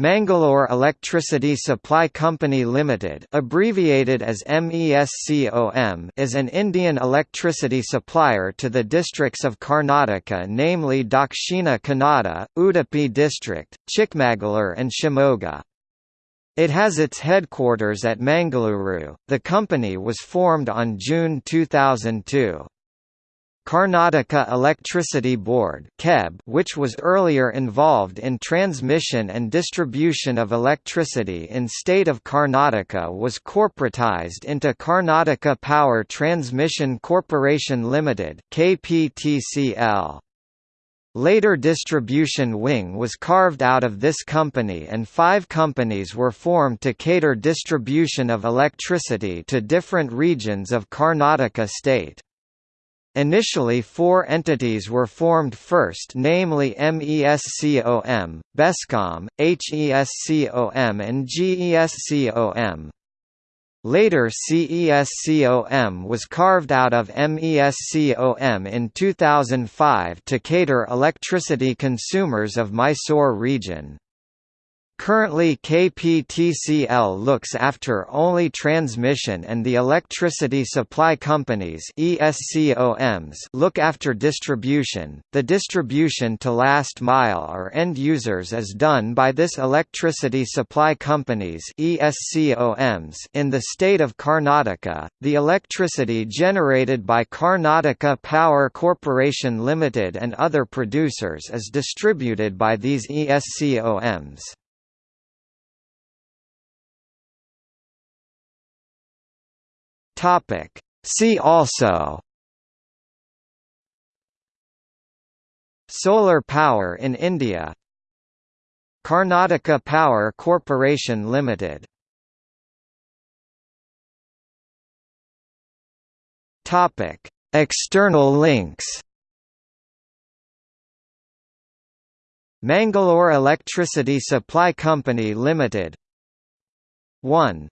Mangalore Electricity Supply Company Limited abbreviated as MESCOM is an Indian electricity supplier to the districts of Karnataka namely Dakshina Kannada, Udupi district, Chikmagalur and Shimoga. It has its headquarters at Mangaluru. The company was formed on June 2002. Karnataka Electricity Board which was earlier involved in transmission and distribution of electricity in state of Karnataka was corporatized into Karnataka Power Transmission Corporation Limited KPTCL. Later Distribution Wing was carved out of this company and five companies were formed to cater distribution of electricity to different regions of Karnataka state. Initially four entities were formed first namely MESCOM, BESCOM, HESCOM and GESCOM. Later CESCOM was carved out of MESCOM in 2005 to cater electricity consumers of Mysore region. Currently KPTCL looks after only transmission and the electricity supply companies ESCOMs look after distribution. The distribution to last mile or end users is done by this electricity supply companies ESCOMs in the state of Karnataka. The electricity generated by Karnataka Power Corporation Limited and other producers is distributed by these ESCOMs. Topic. See also Solar power in India Karnataka Power Corporation Limited Topic External links Mangalore Electricity Supply Company Limited 1